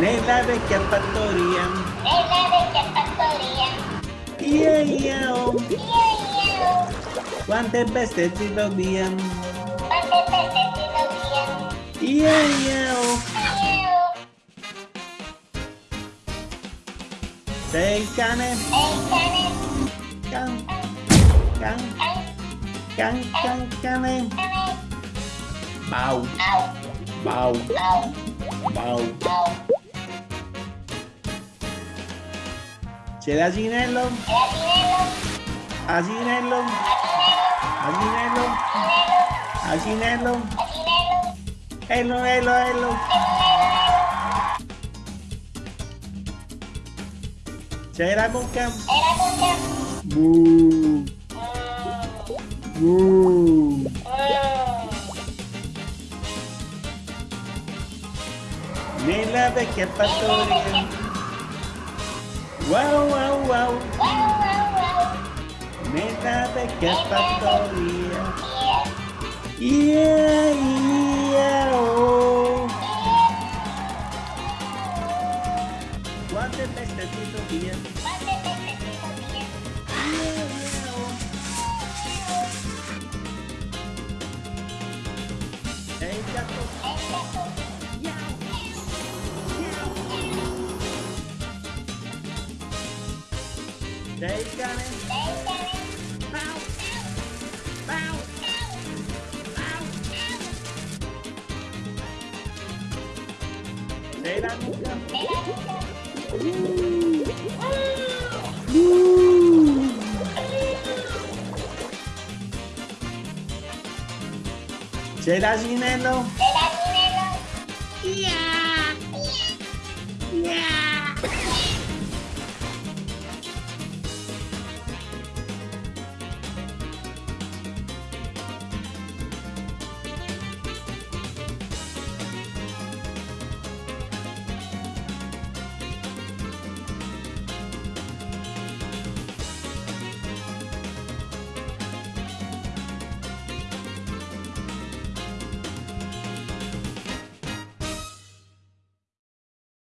Nella vecchia fattoria. Nella vecchia fattoria. Ia ia oh. Io. Quante bestie ci dobbiamo. Quante peste ti dobbiamo. Ia ia oh. Sei il cane. Il cane. Can. Can. Can. Can can cane. Bau. Au. Bau. Au. Bau. Au. C'è l'asinello. L'asinello. Asinello. Asinello. Asinello. Asinello. Asinello. Ello, ello, ello. C'è la mucca. E la cuccia. Buh. Uau, uau, uau. Nem de que a patoria. Ia, ia, oh. Quanto é festa de Tobias? Quanto é festa oh. 10 galinhas. 10 galinhas. Pau. Pau. Pau. Sei lá no Ginelo. Ginelo. Yeah.